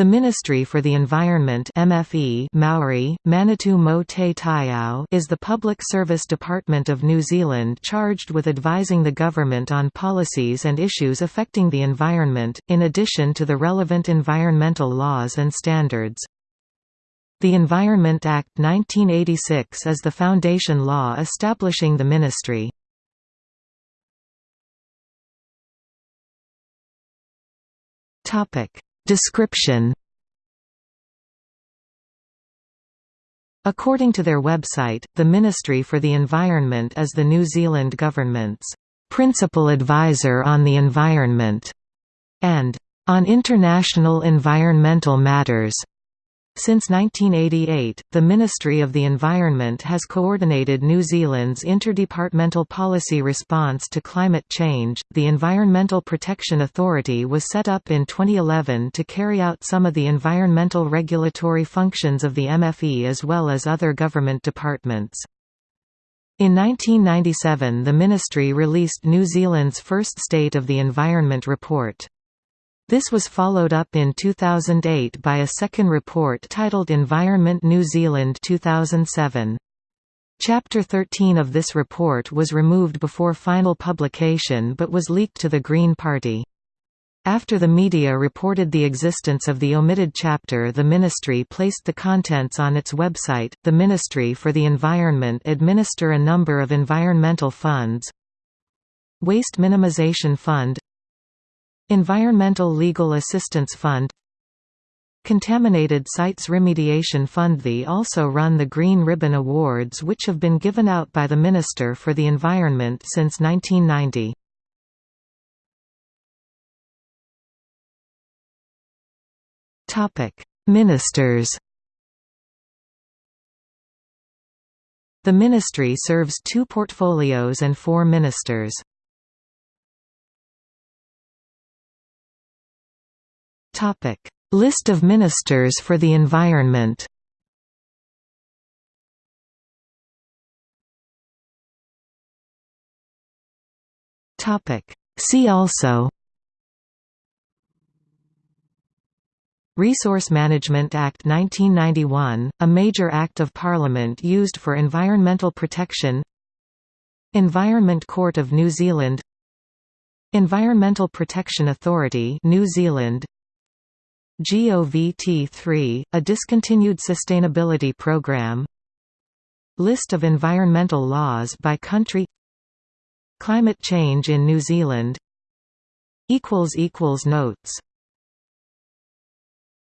The Ministry for the Environment MFE Maori, Manatū Mo Te Taiao is the public service department of New Zealand charged with advising the government on policies and issues affecting the environment, in addition to the relevant environmental laws and standards. The Environment Act 1986 is the foundation law establishing the ministry. Topic Description According to their website, the Ministry for the Environment is the New Zealand government's principal advisor on the environment and on international environmental matters. Since 1988, the Ministry of the Environment has coordinated New Zealand's interdepartmental policy response to climate change. The Environmental Protection Authority was set up in 2011 to carry out some of the environmental regulatory functions of the MFE as well as other government departments. In 1997 the ministry released New Zealand's first State of the Environment report. This was followed up in 2008 by a second report titled Environment New Zealand 2007. Chapter 13 of this report was removed before final publication but was leaked to the Green Party. After the media reported the existence of the omitted chapter the ministry placed the contents on its website. The Ministry for the Environment administer a number of environmental funds Waste Minimization Fund Environmental Legal Assistance Fund Contaminated Sites Remediation Fund They also run the Green Ribbon Awards which have been given out by the Minister for the Environment since 1990. Ministers The ministry serves two portfolios and four ministers. List of ministers for the environment. See also. Resource Management Act 1991, a major act of Parliament used for environmental protection. Environment Court of New Zealand. Environmental Protection Authority New Zealand GOVT3, a discontinued sustainability program. List of environmental laws by country. Climate change in New Zealand. Notes